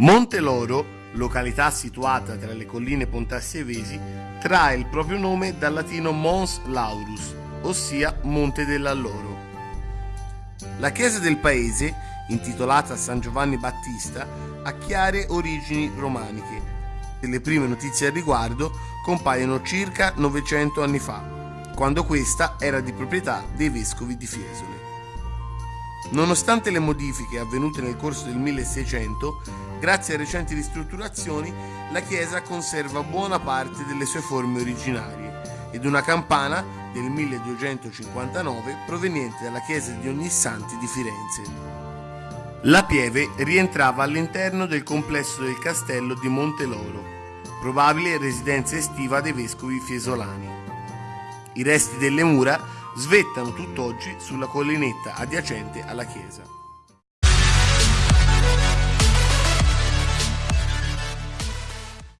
Monteloro, località situata tra le colline pontassievesi, trae il proprio nome dal latino Mons Laurus, ossia Monte dell'Alloro. La chiesa del paese, intitolata San Giovanni Battista, ha chiare origini romaniche. Le prime notizie al riguardo compaiono circa 900 anni fa, quando questa era di proprietà dei vescovi di Fiesole. Nonostante le modifiche avvenute nel corso del 1600, grazie a recenti ristrutturazioni, la chiesa conserva buona parte delle sue forme originarie ed una campana del 1259 proveniente dalla chiesa di Ognissanti di Firenze. La pieve rientrava all'interno del complesso del castello di Monteloro, probabile residenza estiva dei vescovi fiesolani. I resti delle mura svettano tutt'oggi sulla collinetta adiacente alla chiesa.